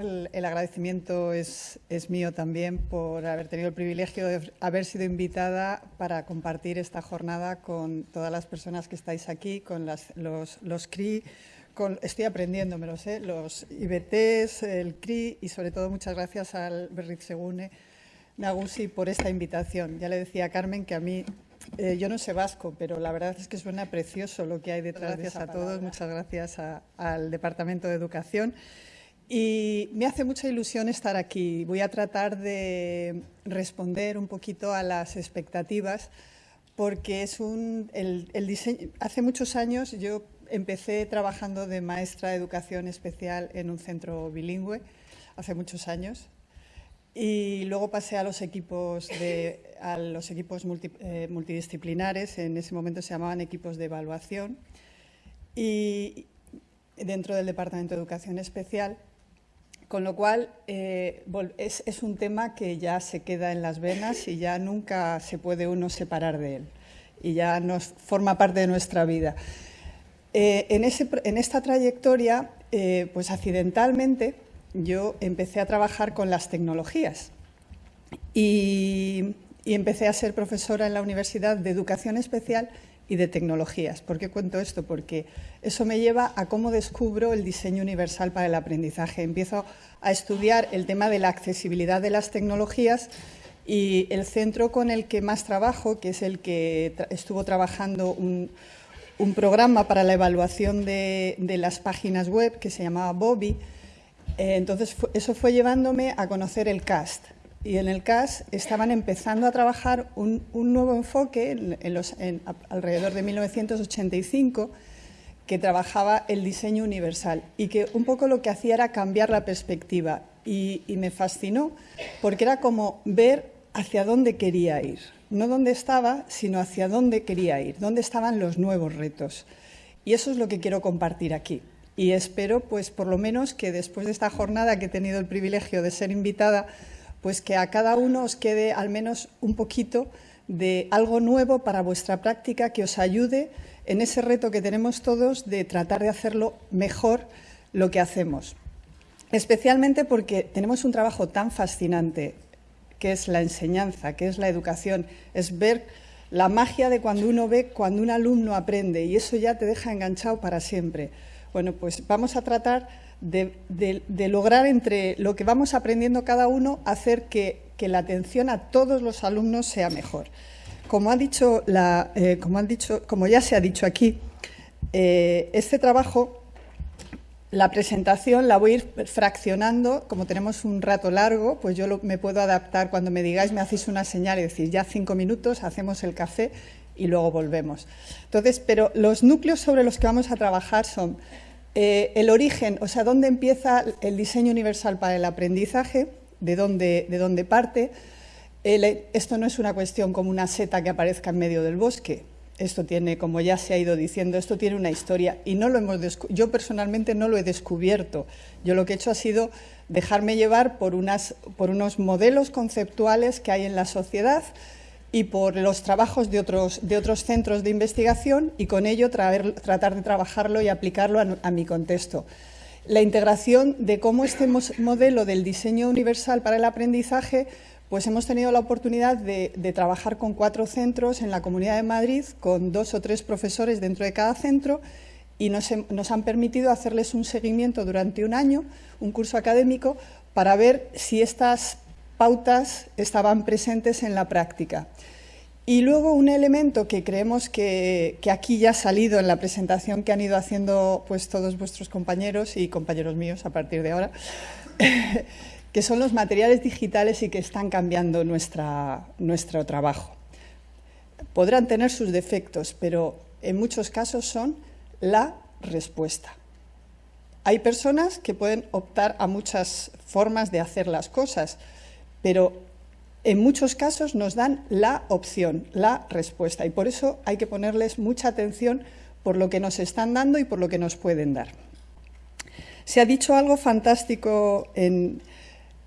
lugar, el, agradecimiento es, mío también por haber tenido el privilegio de haber sido invitada para compartir esta jornada con todas las personas que estáis aquí, con los, los CRI, con, estoy aprendiendo, me lo sé, los IBTs, el CRI y sobre todo muchas gracias al Berritzegune Nagusi por esta invitación. Ya le decía a Carmen que a mí eh, yo no sé vasco, pero la verdad es que suena precioso lo que hay detrás. Gracias a todos, muchas gracias al Departamento de Educación. Y me hace mucha ilusión estar aquí. Voy a tratar de responder un poquito a las expectativas, porque es un, hace muchos años yo empecé trabajando de maestra de educación especial en un centro bilingüe, hace muchos años, y luego pasé a los equipos, de, a los equipos eh, multidisciplinares, en ese momento se llamaban equipos de evaluación, y dentro del Departamento de Educación Especial, con lo cual eh, es, un tema que ya se queda en las venas y ya nunca se puede uno separar de él, y ya nos forma parte de nuestra vida. Eh, en, esta trayectoria, pues accidentalmente, yo empecé a trabajar con las tecnologías y, empecé a ser profesora en la Universidad de Educación Especial y de Tecnologías. ¿Por qué cuento esto? Porque eso me lleva a cómo descubro el diseño universal para el aprendizaje. Empiezo a estudiar el tema de la accesibilidad de las tecnologías y el centro con el que más trabajo, que es el que estuvo trabajando un, programa para la evaluación de, las páginas web que se llamaba Bobby, eh, entonces, eso fue llevándome a conocer el CAST. Y en el CAST estaban empezando a trabajar un, nuevo enfoque en, los, alrededor de 1985 que trabajaba el diseño universal y que un poco lo que hacía era cambiar la perspectiva. Y, y me fascinó porque era como ver hacia dónde quería ir. No dónde estaba, sino hacia dónde quería ir, dónde estaban los nuevos retos. Y eso es lo que quiero compartir aquí y espero, pues por lo menos que después de esta jornada que he tenido el privilegio de ser invitada, pues que a cada uno os quede al menos un poquito de algo nuevo para vuestra práctica que os ayude en ese reto que tenemos todos de tratar de hacerlo mejor lo que hacemos. Especialmente porque tenemos un trabajo tan fascinante que es la enseñanza, que es la educación, es ver la magia de cuando uno ve, cuando un alumno aprende y eso ya te deja enganchado para siempre. Bueno, pues vamos a tratar de, lograr entre lo que vamos aprendiendo cada uno, hacer que, la atención a todos los alumnos sea mejor. Como, dicho eh, como, han dicho, como ya se ha dicho aquí, eh, este trabajo, la presentación la voy a ir fraccionando, como tenemos un rato largo, pues yo me puedo adaptar cuando me digáis, me hacéis una señal y decís, ya cinco minutos, hacemos el café y luego volvemos. Entonces, pero los núcleos sobre los que vamos a trabajar son eh, el origen, o sea, dónde empieza el diseño universal para el aprendizaje, de dónde, de dónde parte. esto no es una cuestión como una seta que aparezca en medio del bosque. Esto tiene, como ya se ha ido diciendo, esto tiene una historia y no lo hemos yo personalmente no lo he descubierto. Yo lo que he hecho ha sido dejarme llevar por unos modelos conceptuales que hay en la sociedad y por los trabajos de otros, de otros centros de investigación y con ello tratar de trabajarlo y aplicarlo a, mi contexto. La integración de cómo este modelo del diseño universal para el aprendizaje, pues hemos tenido la oportunidad de, trabajar con cuatro centros en la Comunidad de Madrid, con dos o tres profesores dentro de cada centro y nos, nos han permitido hacerles un seguimiento durante un año, un curso académico, para ver si estas pautas estaban presentes en la práctica. Y luego un elemento que creemos que, aquí ya ha salido en la presentación que han ido haciendo pues, todos vuestros compañeros y compañeros míos a partir de ahora, que son los materiales digitales y que están cambiando nuestra, nuestro trabajo. Podrán tener sus defectos, pero en muchos casos son la respuesta. Hay personas que pueden optar a muchas formas de hacer las cosas, pero en muchos casos nos dan la opción, la respuesta, y por eso hay que ponerles mucha atención por lo que nos están dando y por lo que nos pueden dar. Se ha dicho algo fantástico en,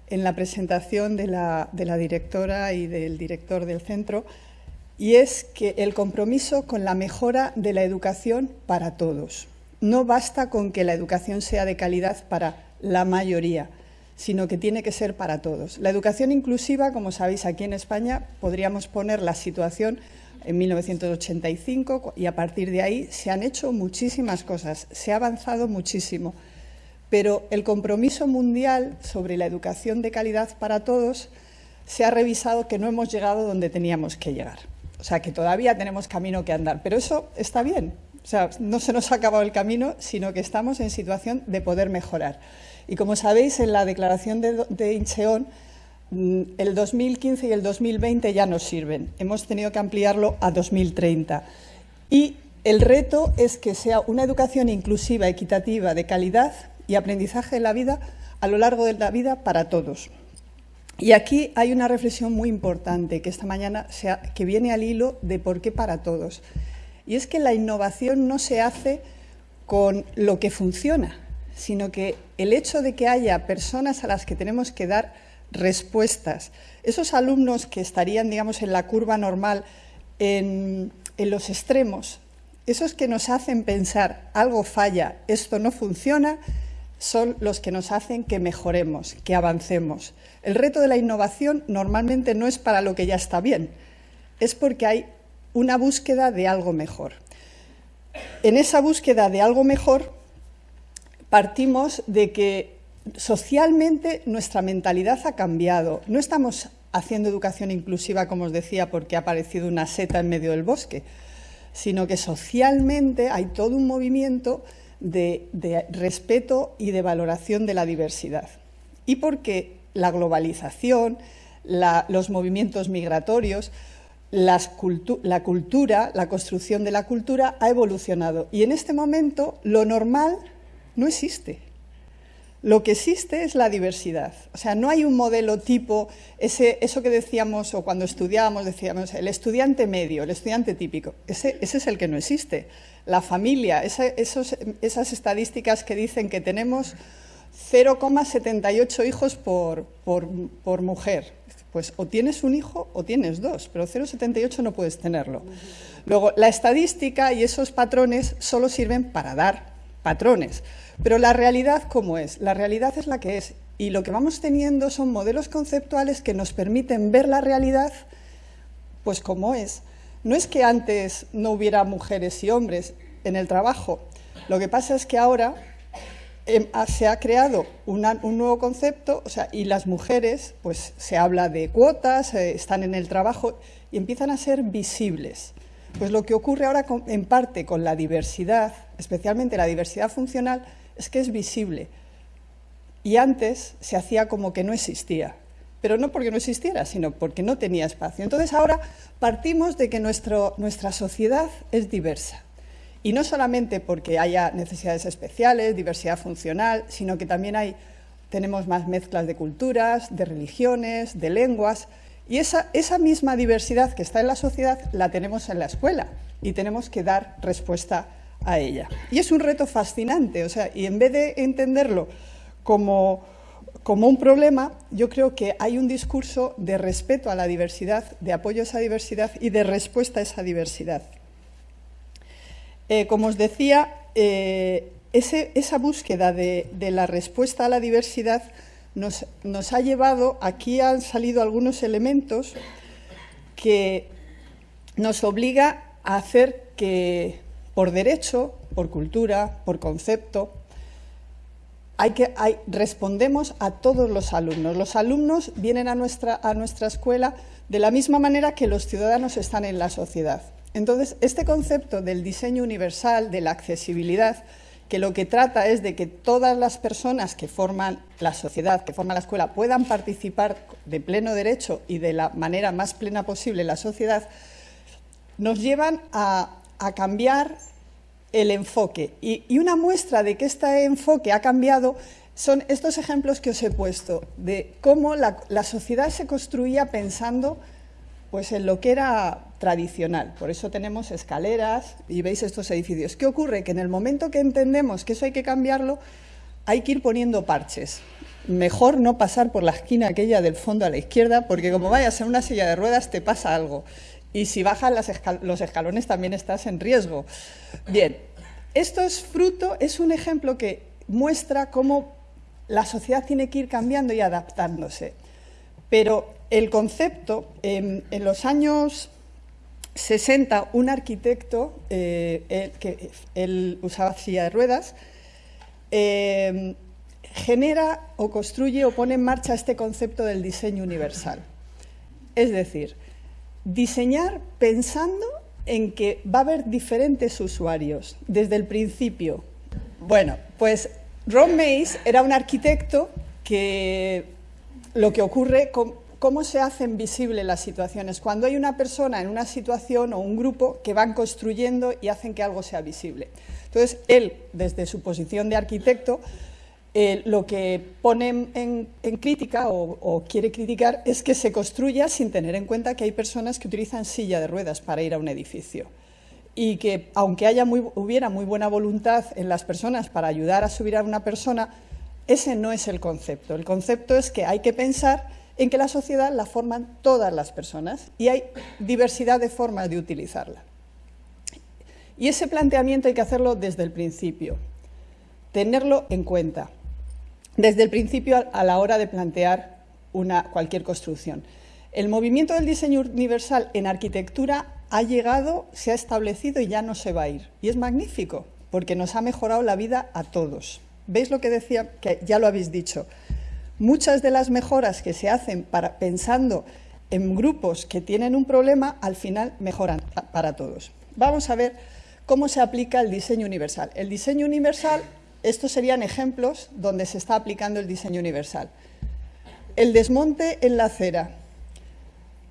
la presentación de la, de la directora y del director del centro, y es que el compromiso con la mejora de la educación para todos. No basta con que la educación sea de calidad para la mayoría, sino que tiene que ser para todos. La educación inclusiva, como sabéis, aquí en España podríamos poner la situación en 1985 y a partir de ahí se han hecho muchísimas cosas, se ha avanzado muchísimo, pero el compromiso mundial sobre la educación de calidad para todos se ha revisado que no hemos llegado donde teníamos que llegar. O sea, que todavía tenemos camino que andar, pero eso está bien. O sea, no se nos ha acabado el camino, sino que estamos en situación de poder mejorar. Y como sabéis, en la declaración de, de Incheon, mm, el 2015 y el 2020 ya nos sirven. Hemos tenido que ampliarlo a 2030. Y el reto es que sea una educación inclusiva, equitativa, de calidad y aprendizaje de la vida a lo largo de la vida para todos. Y aquí hay una reflexión muy importante que esta mañana que viene al hilo de por qué para todos. Y es que la innovación no se hace con lo que funciona, sino que el hecho de que haya personas a las que tenemos que dar respuestas, esos alumnos que estarían, digamos, en la curva normal, en, los extremos, esos que nos hacen pensar algo falla, esto no funciona, son los que nos hacen que mejoremos, que avancemos. El reto de la innovación normalmente no es para lo que ya está bien, es porque hay una búsqueda de algo mejor. En esa búsqueda de algo mejor partimos de que socialmente nuestra mentalidad ha cambiado. No estamos haciendo educación inclusiva, como os decía, porque ha aparecido una seta en medio del bosque, sino que socialmente hay todo un movimiento de, respeto y de valoración de la diversidad. Y porque la globalización, los movimientos migratorios, la cultura, la construcción de la cultura ha evolucionado. Y en este momento lo normal no existe. Lo que existe es la diversidad. O sea, no hay un modelo tipo, eso que decíamos o cuando estudiábamos, decíamos, el estudiante medio, el estudiante típico. Ese, es el que no existe. La familia, esas estadísticas que dicen que tenemos 0,78 hijos por mujer. Pues o tienes un hijo o tienes dos, pero 0,78 no puedes tenerlo. Luego, la estadística y esos patrones solo sirven para dar patrones. Pero la realidad, ¿cómo es? La realidad es la que es. Y lo que vamos teniendo son modelos conceptuales que nos permiten ver la realidad pues como es. No es que antes no hubiera mujeres y hombres en el trabajo. Lo que pasa es que ahora em, se ha creado un nuevo concepto o sea, y las mujeres, pues se habla de cuotas, eh, están en el trabajo y empiezan a ser visibles. Pues lo que ocurre ahora en parte con la diversidad, especialmente la diversidad funcional, es que es visible. Y antes se hacía como que no existía, pero no porque no existiera, sino porque no tenía espacio. Entonces ahora partimos de que nuestro, nuestra sociedad es diversa. Y no solamente porque haya necesidades especiales, diversidad funcional, sino que también hay, tenemos más mezclas de culturas, de religiones, de lenguas. Y esa, esa misma diversidad que está en la sociedad la tenemos en la escuela y tenemos que dar respuesta a ella. Y es un reto fascinante, o sea, y en vez de entenderlo como, como un problema, yo creo que hay un discurso de respeto a la diversidad, de apoyo a esa diversidad y de respuesta a esa diversidad. Eh, como os decía, eh, esa búsqueda de, de, la respuesta a la diversidad nos, nos ha llevado, aquí han salido algunos elementos que nos obliga a hacer que por derecho, por cultura, por concepto, hay que, respondemos a todos los alumnos. Los alumnos vienen a nuestra, a nuestra escuela de la misma manera que los ciudadanos están en la sociedad. Entonces, este concepto del diseño universal, de la accesibilidad, que lo que trata es de que todas las personas que forman la sociedad, que forman la escuela, puedan participar de pleno derecho y de la manera más plena posible en la sociedad, nos llevan a, a cambiar el enfoque. Y, una muestra de que este enfoque ha cambiado son estos ejemplos que os he puesto, de cómo la, sociedad se construía pensando pues, en lo que era tradicional. Por eso tenemos escaleras y veis estos edificios. ¿Qué ocurre? Que en el momento que entendemos que eso hay que cambiarlo, hay que ir poniendo parches. Mejor no pasar por la esquina aquella del fondo a la izquierda, porque como vayas en una silla de ruedas te pasa algo y si bajan los escalones también estás en riesgo. Bien, esto es fruto, es un ejemplo que muestra cómo la sociedad tiene que ir cambiando y adaptándose. Pero el concepto, en, los años 60, un arquitecto, eh, que él usaba silla de ruedas, eh, genera o construye o pone en marcha este concepto del diseño universal. Es decir, diseñar pensando en que va a haber diferentes usuarios desde el principio. Bueno, pues Ron Mays era un arquitecto que lo que ocurre, cómo se hacen visibles las situaciones. Cuando hay una persona en una situación o un grupo que van construyendo y hacen que algo sea visible. Entonces, él, desde su posición de arquitecto, lo que pone en, crítica o, quiere criticar es que se construya sin tener en cuenta que hay personas que utilizan silla de ruedas para ir a un edificio y que aunque haya hubiera muy buena voluntad en las personas para ayudar a subir a una persona, ese no es el concepto. El concepto es que hay que pensar en que la sociedad la forman todas las personas y hay diversidad de formas de utilizarla. Y ese planteamiento hay que hacerlo desde el principio, tenerlo en cuenta desde el principio a la hora de plantear una, cualquier construcción. El movimiento del diseño universal en arquitectura ha llegado, se ha establecido y ya no se va a ir. Y es magnífico, porque nos ha mejorado la vida a todos. ¿Veis lo que decía? Que ya lo habéis dicho. Muchas de las mejoras que se hacen para, pensando en grupos que tienen un problema, al final mejoran para todos. Vamos a ver cómo se aplica el diseño universal. El diseño universal estos serían ejemplos donde se está aplicando el diseño universal. El desmonte en la acera.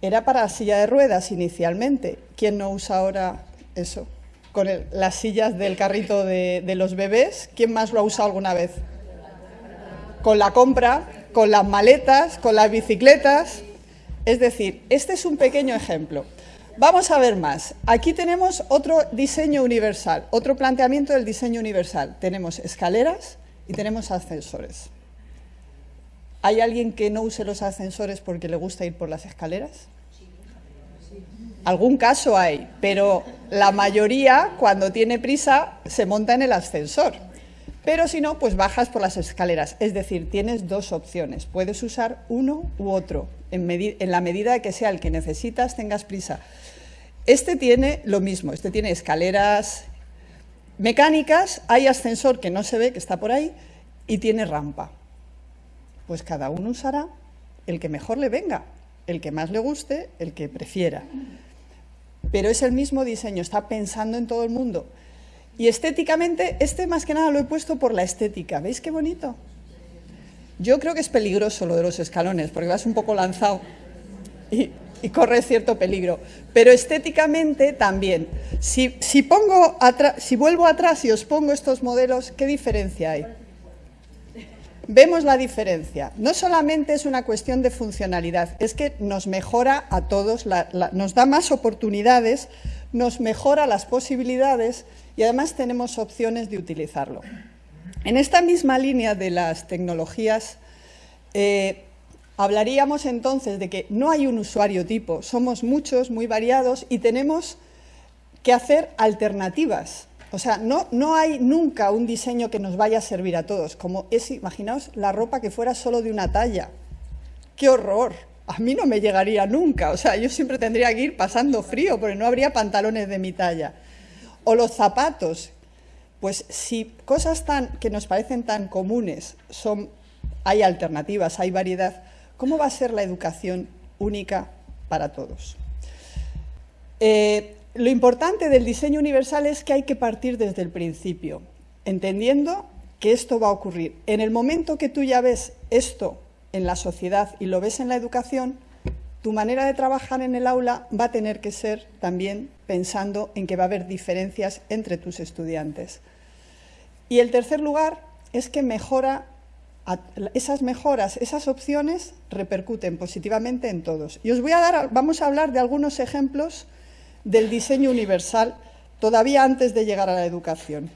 Era para silla de ruedas inicialmente. ¿Quién no usa ahora eso? Con las sillas del carrito de los bebés. ¿Quién más lo ha usado alguna vez? Con la compra, con las maletas, con las bicicletas. Es decir, este es un pequeño ejemplo. Vamos a ver más. Aquí tenemos otro diseño universal, otro planteamiento del diseño universal. Tenemos escaleras y tenemos ascensores. ¿Hay alguien que no use los ascensores porque le gusta ir por las escaleras? Algún caso hay, pero la mayoría, cuando tiene prisa, se monta en el ascensor. Pero si no, pues bajas por las escaleras. Es decir, tienes dos opciones. Puedes usar uno u otro, en, la medida que sea el que necesitas, tengas prisa. Este tiene lo mismo, este tiene escaleras mecánicas, hay ascensor que no se ve, que está por ahí, y tiene rampa. Pues cada uno usará el que mejor le venga, el que más le guste, el que prefiera. Pero es el mismo diseño, está pensando en todo el mundo. Y estéticamente, este más que nada lo he puesto por la estética. ¿Veis qué bonito? Yo creo que es peligroso lo de los escalones, porque vas un poco lanzado. Y corre cierto peligro. Pero estéticamente también. Si, pongo si vuelvo atrás y os pongo estos modelos, ¿qué diferencia hay? Vemos la diferencia. No solamente es una cuestión de funcionalidad, es que nos mejora a todos, nos da más oportunidades, nos mejora las posibilidades y además tenemos opciones de utilizarlo. En esta misma línea de las tecnologías, eh, Hablaríamos entonces de que no hay un usuario tipo, somos muchos, muy variados y tenemos que hacer alternativas. O sea, no, no hay nunca un diseño que nos vaya a servir a todos, como es, imaginaos, la ropa que fuera solo de una talla. ¡Qué horror! A mí no me llegaría nunca, o sea, yo siempre tendría que ir pasando frío porque no habría pantalones de mi talla. O los zapatos, pues si cosas tan, que nos parecen tan comunes son, hay alternativas, hay variedad, ¿Cómo va a ser la educación única para todos? Eh, lo importante del diseño universal es que hay que partir desde el principio, entendiendo que esto va a ocurrir. En el momento que tú ya ves esto en la sociedad y lo ves en la educación, tu manera de trabajar en el aula va a tener que ser también pensando en que va a haber diferencias entre tus estudiantes. Y el tercer lugar es que mejora esas mejoras, esas opciones repercuten positivamente en todos. Y os voy a dar, vamos a hablar de algunos ejemplos del diseño universal todavía antes de llegar a la educación.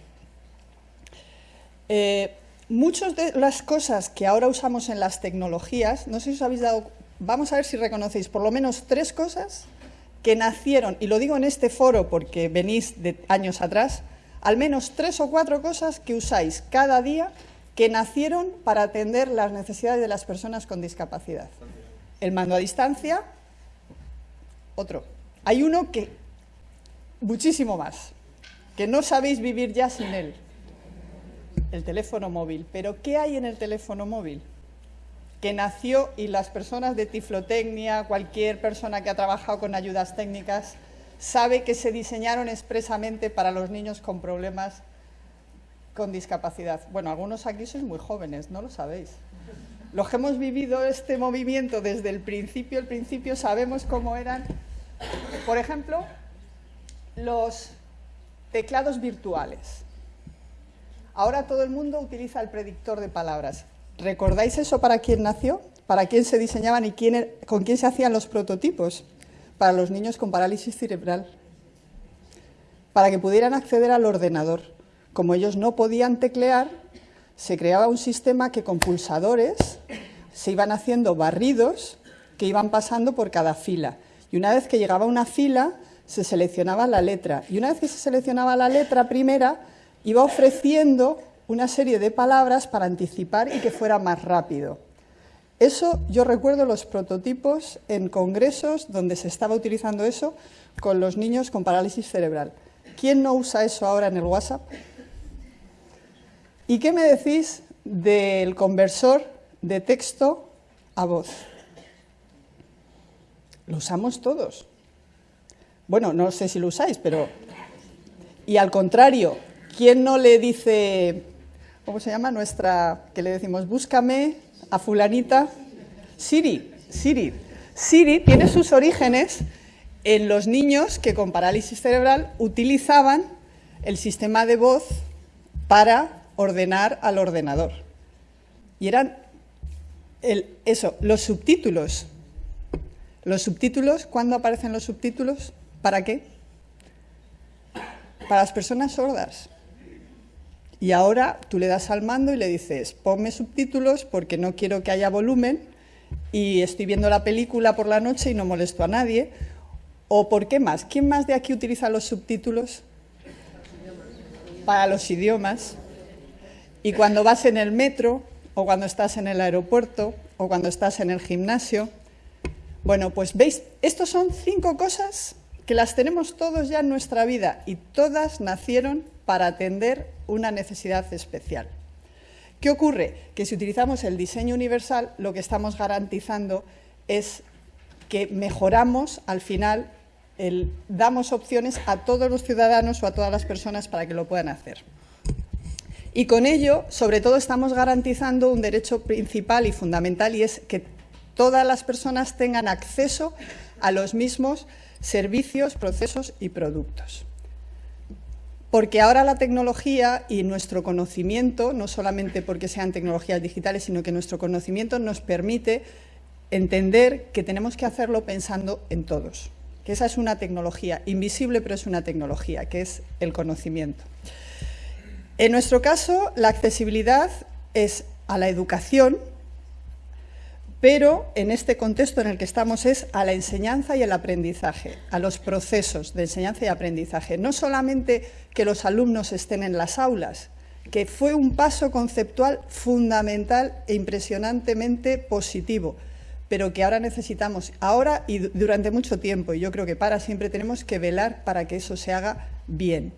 Eh, muchas de las cosas que ahora usamos en las tecnologías, no sé si os habéis dado, vamos a ver si reconocéis por lo menos tres cosas que nacieron, y lo digo en este foro porque venís de años atrás, al menos tres o cuatro cosas que usáis cada día que nacieron para atender las necesidades de las personas con discapacidad. El mando a distancia, otro. Hay uno que, muchísimo más, que no sabéis vivir ya sin él, el teléfono móvil. Pero ¿qué hay en el teléfono móvil? Que nació y las personas de tiflotecnia, cualquier persona que ha trabajado con ayudas técnicas, sabe que se diseñaron expresamente para los niños con problemas con discapacidad. Bueno, algunos aquí sois muy jóvenes, no lo sabéis. Los que hemos vivido este movimiento desde el principio, el principio sabemos cómo eran, por ejemplo, los teclados virtuales. Ahora todo el mundo utiliza el predictor de palabras. ¿Recordáis eso para quién nació? ¿Para quién se diseñaban y quién, er-, con quién se hacían los prototipos? Para los niños con parálisis cerebral. Para que pudieran acceder al ordenador. Como ellos no podían teclear, se creaba un sistema que con pulsadores se iban haciendo barridos que iban pasando por cada fila. Y una vez que llegaba una fila, se seleccionaba la letra. Y una vez que se seleccionaba la letra primera, iba ofreciendo una serie de palabras para anticipar y que fuera más rápido. Eso yo recuerdo los prototipos en congresos donde se estaba utilizando eso con los niños con parálisis cerebral. ¿Quién no usa eso ahora en el WhatsApp? ¿Y qué me decís del conversor de texto a voz? Lo usamos todos. Bueno, no sé si lo usáis, pero... Y al contrario, ¿Quién no le dice, cómo se llama nuestra, que le decimos, búscame a fulanita? Siri, Siri. Siri tiene sus orígenes en los niños que con parálisis cerebral utilizaban el sistema de voz para ordenar al ordenador. Y eran eso, los subtítulos. Los subtítulos, ¿cuándo aparecen los subtítulos? ¿Para qué? Para las personas sordas. Y ahora tú le das al mando y le dices, ponme subtítulos porque no quiero que haya volumen y estoy viendo la película por la noche y no molesto a nadie. ¿O por qué más? ¿Quién más de aquí utiliza los subtítulos? Para los idiomas. Y cuando vas en el metro, o cuando estás en el aeropuerto, o cuando estás en el gimnasio. Bueno, pues veis, estos son cinco cosas que las tenemos todos ya en nuestra vida y todas nacieron para atender una necesidad especial. ¿Qué ocurre? Que si utilizamos el diseño universal, lo que estamos garantizando es que mejoramos al final, damos opciones a todos los ciudadanos o a todas las personas para que lo puedan hacer. Y con ello, sobre todo, estamos garantizando un derecho principal y fundamental y es que todas las personas tengan acceso a los mismos servicios, procesos y productos. Porque ahora la tecnología y nuestro conocimiento, no solamente porque sean tecnologías digitales, sino que nuestro conocimiento nos permite entender que tenemos que hacerlo pensando en todos. Que esa es una tecnología invisible, pero es una tecnología, que es el conocimiento. En nuestro caso, la accesibilidad es a la educación, pero en este contexto en el que estamos es a la enseñanza y el aprendizaje, a los procesos de enseñanza y aprendizaje. No solamente que los alumnos estén en las aulas, que fue un paso conceptual fundamental e impresionantemente positivo, pero que ahora necesitamos, ahora y durante mucho tiempo, y yo creo que para siempre tenemos que velar para que eso se haga bien.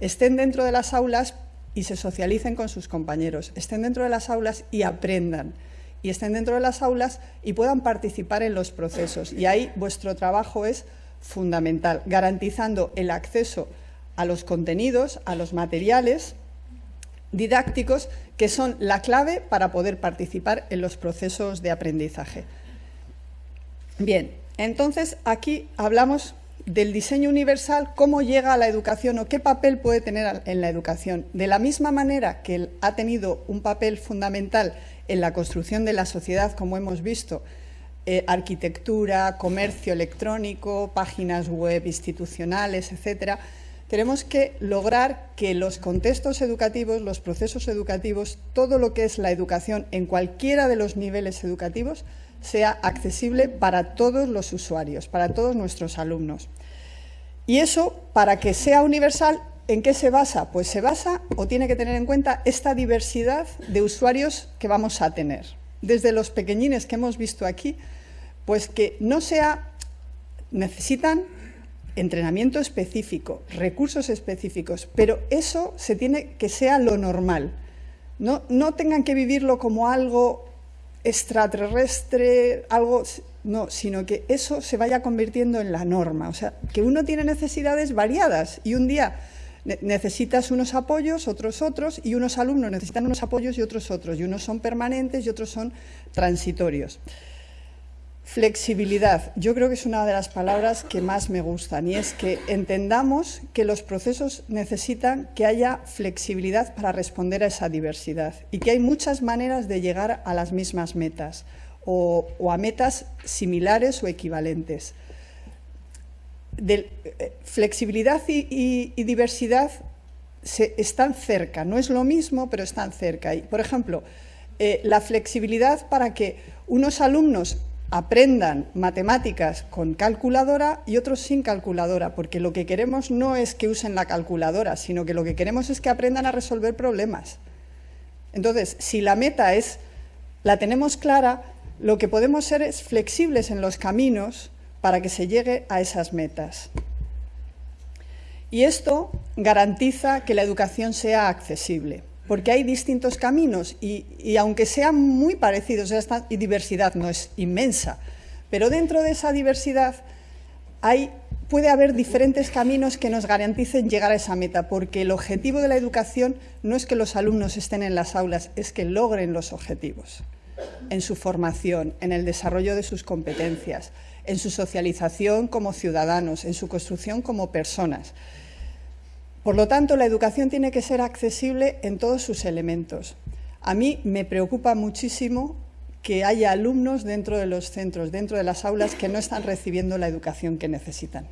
Estén dentro de las aulas y se socialicen con sus compañeros, estén dentro de las aulas y aprendan y estén dentro de las aulas y puedan participar en los procesos. Y ahí vuestro trabajo es fundamental, garantizando el acceso a los contenidos, a los materiales didácticos que son la clave para poder participar en los procesos de aprendizaje. Bien, entonces aquí hablamos del diseño universal, cómo llega a la educación o qué papel puede tener en la educación. De la misma manera que ha tenido un papel fundamental en la construcción de la sociedad, como hemos visto, eh, arquitectura, comercio electrónico, páginas web institucionales, etcétera, tenemos que lograr que los contextos educativos, los procesos educativos, todo lo que es la educación en cualquiera de los niveles educativos, sea accesible para todos los usuarios, para todos nuestros alumnos. Y eso, para que sea universal, ¿En qué se basa? Pues se basa o tiene que tener en cuenta esta diversidad de usuarios que vamos a tener. Desde los pequeñines que hemos visto aquí, pues que no sea, necesitan entrenamiento específico, recursos específicos, pero eso se tiene que sea lo normal. No, no tengan que vivirlo como algo extraterrestre, algo no, sino que eso se vaya convirtiendo en la norma. O sea, que uno tiene necesidades variadas y un día necesitas unos apoyos, otros otros, y unos alumnos necesitan unos apoyos y otros otros, y unos son permanentes y otros son transitorios. Flexibilidad. Yo creo que es una de las palabras que más me gustan y es que entendamos que los procesos necesitan que haya flexibilidad para responder a esa diversidad y que hay muchas maneras de llegar a las mismas metas o, a metas similares o equivalentes eh, flexibilidad y, diversidad están cerca, no es lo mismo, pero están cerca. Y, por ejemplo, eh, la flexibilidad para que unos alumnos aprendan matemáticas con calculadora y otros sin calculadora, porque lo que queremos no es que usen la calculadora, sino que lo que queremos es que aprendan a resolver problemas. Entonces, si la meta es, la tenemos clara, lo que podemos ser es flexibles en los caminos para que se llegue a esas metas. Y esto garantiza que la educación sea accesible, porque hay distintos caminos y, aunque sean muy parecidos, esta diversidad no es inmensa, pero dentro de esa diversidad hay, puede haber diferentes caminos que nos garanticen llegar a esa meta, porque el objetivo de la educación no es que los alumnos estén en las aulas, es que logren los objetivos en su formación, en el desarrollo de sus competencias, en su socialización como ciudadanos, en su construcción como personas. Por lo tanto, la educación tiene que ser accesible en todos sus elementos. A mí me preocupa muchísimo que haya alumnos dentro de los centros, dentro de las aulas, que no están recibiendo la educación que necesitan.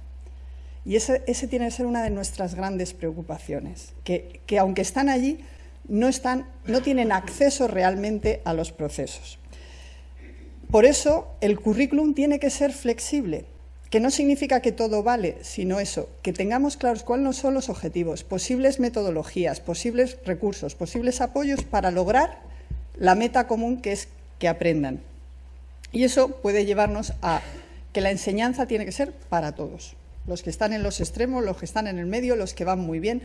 Y ese, tiene que ser una de nuestras grandes preocupaciones, que, que aunque están allí, no, están, no tienen acceso realmente a los procesos. Por eso el currículum tiene que ser flexible, que no significa que todo vale, sino eso, que tengamos claros cuáles son los objetivos, posibles metodologías, posibles recursos, posibles apoyos para lograr la meta común que es que aprendan. Y eso puede llevarnos a que la enseñanza tiene que ser para todos, los que están en los extremos, los que están en el medio, los que van muy bien.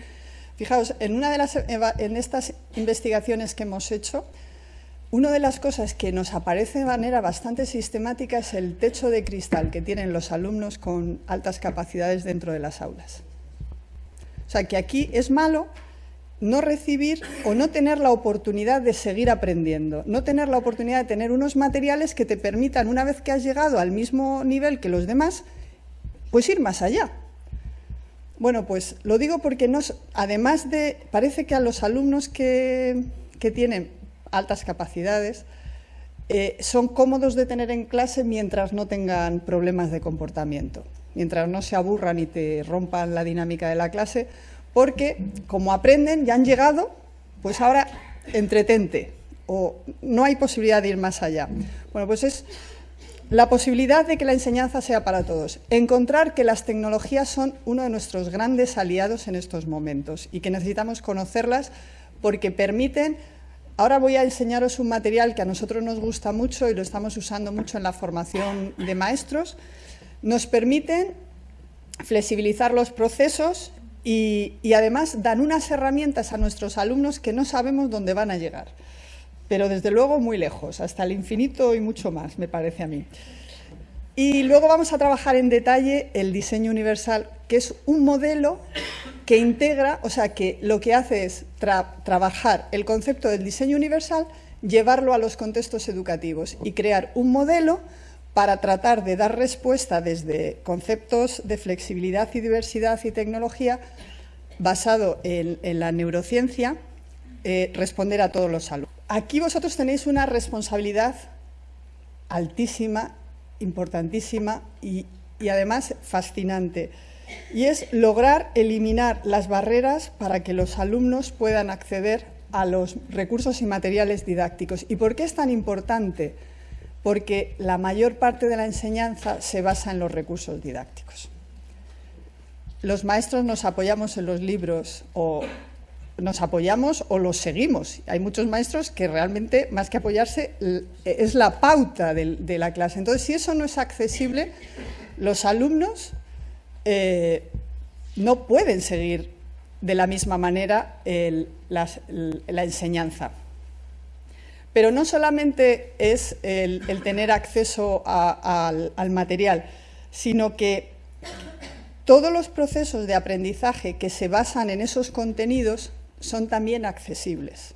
Fijaos, en una de las en estas investigaciones que hemos hecho, una de las cosas que nos aparece de manera bastante sistemática es el techo de cristal que tienen los alumnos con altas capacidades dentro de las aulas. O sea, que aquí es malo no recibir o no tener la oportunidad de seguir aprendiendo, no tener la oportunidad de tener unos materiales que te permitan, una vez que has llegado al mismo nivel que los demás, pues ir más allá. Bueno, pues lo digo porque nos, además de, parece que a los alumnos que, que tienen altas capacidades, eh, son cómodos de tener en clase mientras no tengan problemas de comportamiento, mientras no se aburran y te rompan la dinámica de la clase, porque como aprenden, ya han llegado, pues ahora entretente o no hay posibilidad de ir más allá. Bueno, pues es la posibilidad de que la enseñanza sea para todos. Encontrar que las tecnologías son uno de nuestros grandes aliados en estos momentos y que necesitamos conocerlas porque permiten Ahora voy a enseñaros un material que a nosotros nos gusta mucho y lo estamos usando mucho en la formación de maestros. Nos permiten flexibilizar los procesos y, además dan unas herramientas a nuestros alumnos que no sabemos dónde van a llegar, pero desde luego muy lejos, hasta el infinito y mucho más, me parece a mí. Y luego vamos a trabajar en detalle el diseño universal, que es un modelo que integra, o sea, que lo que hace es trabajar el concepto del diseño universal, llevarlo a los contextos educativos y crear un modelo para tratar de dar respuesta desde conceptos de flexibilidad y diversidad y tecnología basado en, la neurociencia, eh, responder a todos los alumnos. Aquí vosotros tenéis una responsabilidad altísima, importantísima y además fascinante y es lograr eliminar las barreras para que los alumnos puedan acceder a los recursos y materiales didácticos. ¿Y por qué es tan importante? Porque la mayor parte de la enseñanza se basa en los recursos didácticos. los maestros nos apoyamos en los libros o nos apoyamos o los seguimos. Hay muchos maestros que realmente, más que apoyarse, es la pauta de, la clase. Entonces, si eso no es accesible, los alumnos eh, no pueden seguir de la misma manera la, enseñanza. Pero no solamente es el, tener acceso al material, sino que todos los procesos de aprendizaje que se basan en esos contenidos son también accesibles.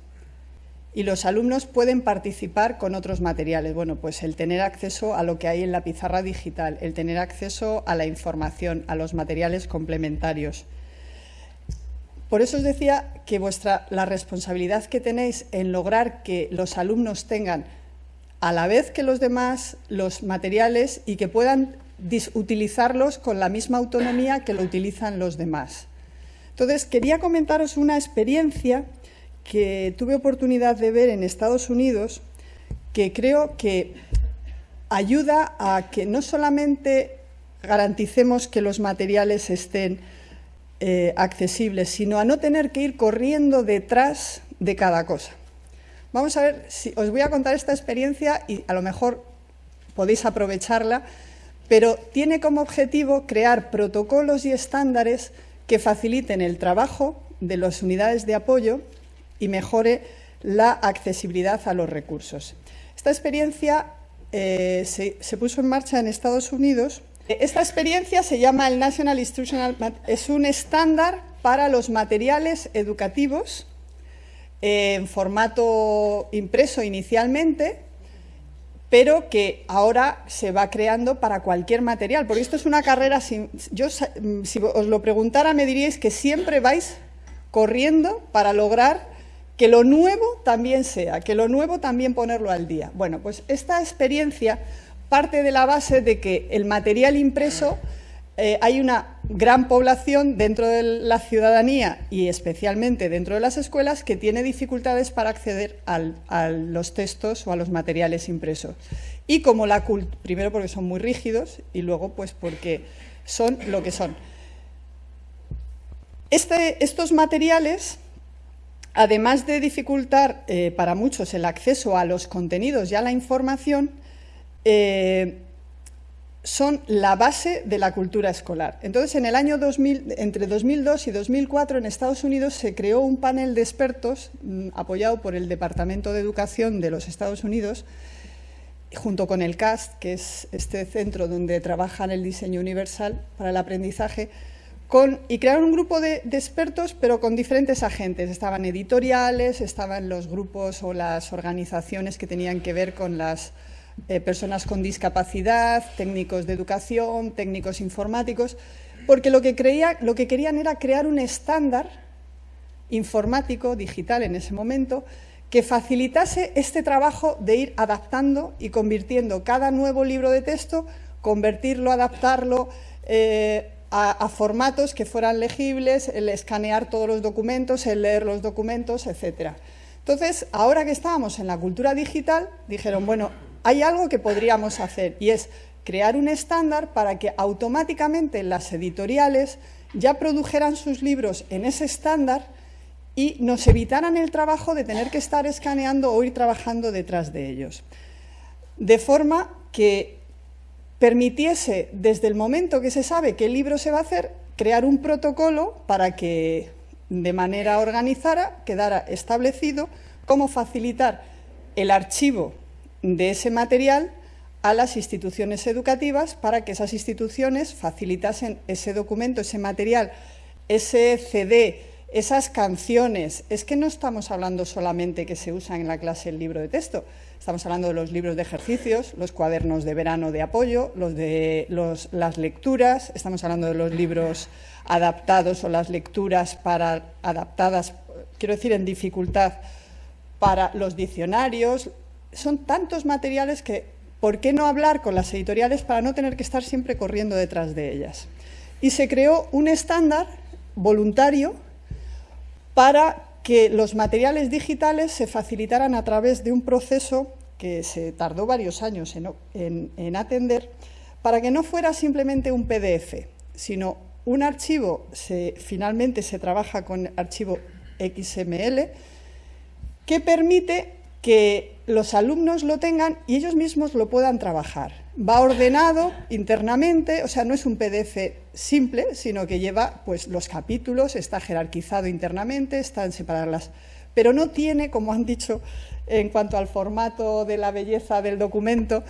Y los alumnos pueden participar con otros materiales. Bueno, pues el tener acceso a lo que hay en la pizarra digital, el tener acceso a la información, a los materiales complementarios. Por eso os decía que vuestra, la responsabilidad que tenéis en lograr que los alumnos tengan a la vez que los demás los materiales y que puedan utilizarlos con la misma autonomía que lo utilizan los demás. Entonces, quería comentaros una experiencia que tuve oportunidad de ver en Estados Unidos que creo que ayuda a que no solamente garanticemos que los materiales estén eh, accesibles, sino a no tener que ir corriendo detrás de cada cosa. Vamos a ver, si os voy a contar esta experiencia y a lo mejor podéis aprovecharla, pero tiene como objetivo crear protocolos y estándares que faciliten el trabajo de las unidades de apoyo y mejore la accesibilidad a los recursos. Esta experiencia eh, se, puso en marcha en Estados Unidos. Esta experiencia se llama el National Instructional es un estándar para los materiales educativos en formato impreso inicialmente pero que ahora se va creando para cualquier material, porque esto es una carrera, sin, yo si os lo preguntara me diríais que siempre vais corriendo para lograr que lo nuevo también sea, que lo nuevo también ponerlo al día. Bueno, pues esta experiencia parte de la base de que el material impreso eh, hay una gran población dentro de la ciudadanía y especialmente dentro de las escuelas que tiene dificultades para acceder a los textos o a los materiales impresos. Y como la primero porque son muy rígidos y luego pues porque son lo que son. Este, estos materiales, además de dificultar eh, para muchos el acceso a los contenidos y a la información, eh, son la base de la cultura escolar. Entonces, en el año 2000, entre 2002 y 2004, en Estados Unidos se creó un panel de expertos mm, apoyado por el Departamento de Educación de los Estados Unidos, junto con el CAST, que es este centro donde trabajan el diseño universal para el aprendizaje, y crearon un grupo de, expertos, pero con diferentes agentes. Estaban editoriales, estaban los grupos o las organizaciones que tenían que ver con las eh, personas con discapacidad, técnicos de educación, técnicos informáticos, porque lo que, creía, lo que querían era crear un estándar informático, digital en ese momento, que facilitase este trabajo de ir adaptando y convirtiendo cada nuevo libro de texto, convertirlo, adaptarlo eh, a, a, formatos que fueran legibles, el escanear todos los documentos, el leer los documentos, etcétera. Entonces, ahora que estábamos en la cultura digital, dijeron, bueno, hay algo que podríamos hacer y es crear un estándar para que automáticamente las editoriales ya produjeran sus libros en ese estándar y nos evitaran el trabajo de tener que estar escaneando o ir trabajando detrás de ellos. De forma que permitiese, desde el momento que se sabe qué libro se va a hacer, crear un protocolo para que de manera organizada quedara establecido cómo facilitar el archivo de ese material a las instituciones educativas para que esas instituciones facilitasen ese documento, ese material, ese CD, esas canciones. Es que no estamos hablando solamente que se usan en la clase el libro de texto, estamos hablando de los libros de ejercicios, los cuadernos de verano de apoyo, los de las lecturas, estamos hablando de los libros adaptados o las lecturas para, adaptadas, quiero decir, en dificultad para los diccionarios, son tantos materiales que, ¿por qué no hablar con las editoriales para no tener que estar siempre corriendo detrás de ellas? Y se creó un estándar voluntario para que los materiales digitales se facilitaran a través de un proceso que se tardó varios años en, atender, para que no fuera simplemente un PDF, sino un archivo, finalmente se trabaja con archivo XML, que permite que los alumnos lo tengan y ellos mismos lo puedan trabajar. Va ordenado internamente, o sea, no es un PDF simple, sino que lleva pues, los capítulos, está jerarquizado internamente, están separadas Pero no tiene, como han dicho en cuanto al formato de la belleza del documento,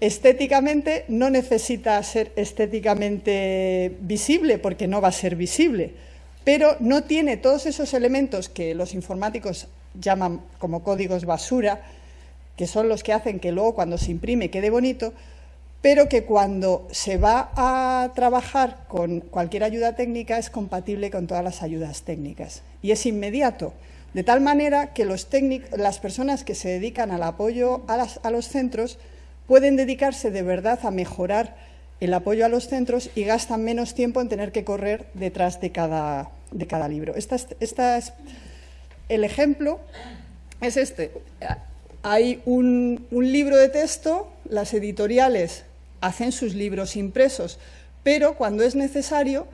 estéticamente no necesita ser estéticamente visible, porque no va a ser visible, pero no tiene todos esos elementos que los informáticos llaman como códigos basura, que son los que hacen que luego cuando se imprime quede bonito, pero que cuando se va a trabajar con cualquier ayuda técnica es compatible con todas las ayudas técnicas y es inmediato, de tal manera que las personas que se dedican al apoyo a, los centros pueden dedicarse de verdad a mejorar el apoyo a los centros y gastan menos tiempo en tener que correr detrás de cada, libro. Esta es el ejemplo es este. Hay un, libro de texto, las editoriales hacen sus libros impresos, pero cuando es necesario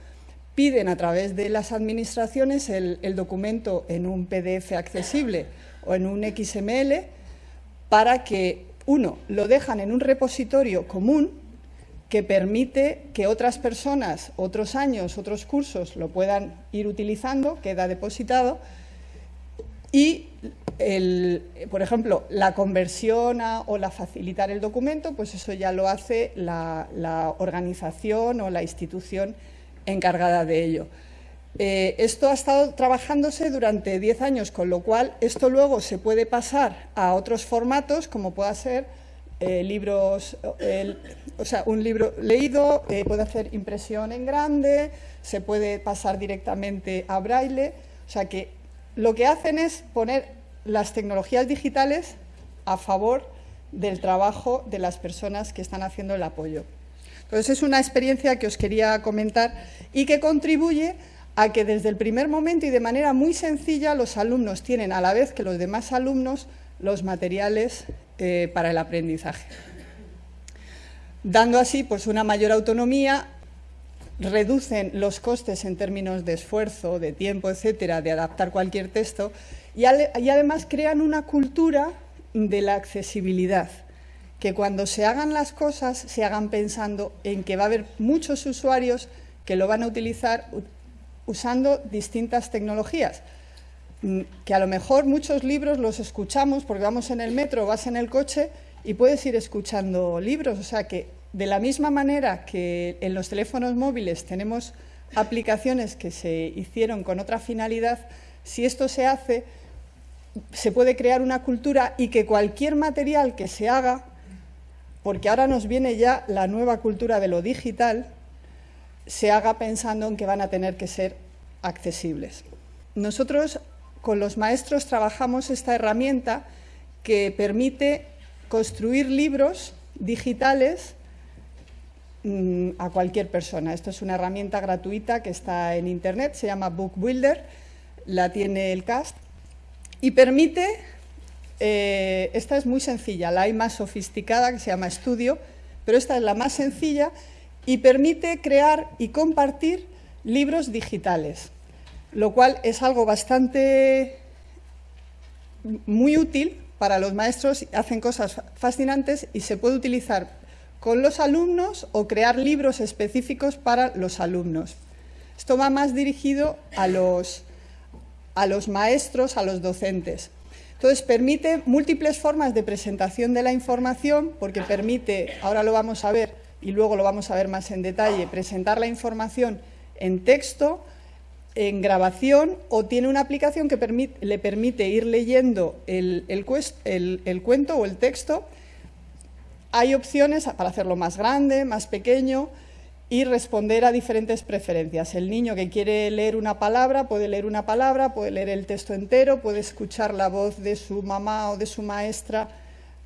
piden a través de las administraciones el, documento en un PDF accesible o en un XML para que, uno, lo dejan en un repositorio común que permite que otras personas, otros años, otros cursos lo puedan ir utilizando, queda depositado, y, por ejemplo, la conversión o la facilitar el documento, pues eso ya lo hace la, organización o la institución encargada de ello. Eh, esto ha estado trabajándose durante 10 años, con lo cual esto luego se puede pasar a otros formatos, como pueda ser eh, libros, o sea, un libro leído, eh, puede hacer impresión en grande, se puede pasar directamente a braille, o sea que lo que hacen es poner las tecnologías digitales a favor del trabajo de las personas que están haciendo el apoyo. Entonces, es una experiencia que os quería comentar y que contribuye a que desde el primer momento y de manera muy sencilla los alumnos tienen, a la vez que los demás alumnos, los materiales eh, para el aprendizaje. Dando así pues, una mayor autonomía reducen los costes en términos de esfuerzo, de tiempo, etcétera, de adaptar cualquier texto y, además crean una cultura de la accesibilidad, que cuando se hagan las cosas se hagan pensando en que va a haber muchos usuarios que lo van a utilizar usando distintas tecnologías, mm, que a lo mejor muchos libros los escuchamos porque vamos en el metro, vas en el coche y puedes ir escuchando libros, o sea que de la misma manera que en los teléfonos móviles tenemos aplicaciones que se hicieron con otra finalidad, si esto se hace, se puede crear una cultura y que cualquier material que se haga, porque ahora nos viene ya la nueva cultura de lo digital, se haga pensando en que van a tener que ser accesibles. Nosotros con los maestros trabajamos esta herramienta que permite construir libros digitales Mm, a cualquier persona. Esto es una herramienta gratuita que está en Internet, se llama Book Builder, la tiene el CAST y permite, eh, esta es muy sencilla, la hay más sofisticada que se llama Studio, pero esta es la más sencilla y permite crear y compartir libros digitales, lo cual es algo bastante muy útil para los maestros, hacen cosas fascinantes y se puede utilizar con los alumnos o crear libros específicos para los alumnos. Esto va más dirigido a los, a los maestros, a los docentes. Entonces, permite múltiples formas de presentación de la información, porque permite, ahora lo vamos a ver y luego lo vamos a ver más en detalle, presentar la información en texto, en grabación o tiene una aplicación que le permite ir leyendo el, el cuento o el texto hay opciones para hacerlo más grande, más pequeño y responder a diferentes preferencias. El niño que quiere leer una palabra puede leer una palabra, puede leer el texto entero, puede escuchar la voz de su mamá o de su maestra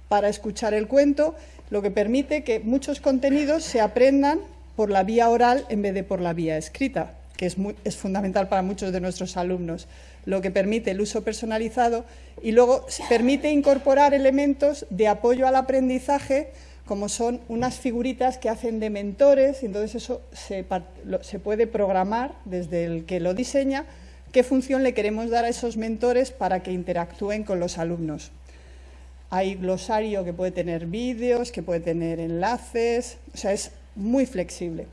para escuchar el cuento, lo que permite que muchos contenidos se aprendan por la vía oral en vez de por la vía escrita, que es, es fundamental para muchos de nuestros alumnos lo que permite el uso personalizado y luego permite incorporar elementos de apoyo al aprendizaje como son unas figuritas que hacen de mentores, entonces eso se, se puede programar desde el que lo diseña qué función le queremos dar a esos mentores para que interactúen con los alumnos. Hay glosario que puede tener vídeos, que puede tener enlaces, o sea, es muy flexible.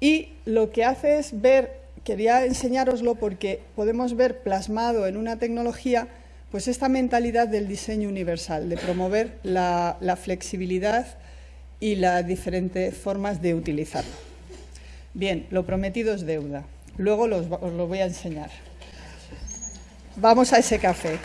Y lo que hace es ver, quería enseñároslo porque podemos ver plasmado en una tecnología pues esta mentalidad del diseño universal, de promover la, flexibilidad y las diferentes formas de utilizarlo. Bien, lo prometido es deuda. Luego os lo voy a enseñar. Vamos a ese café.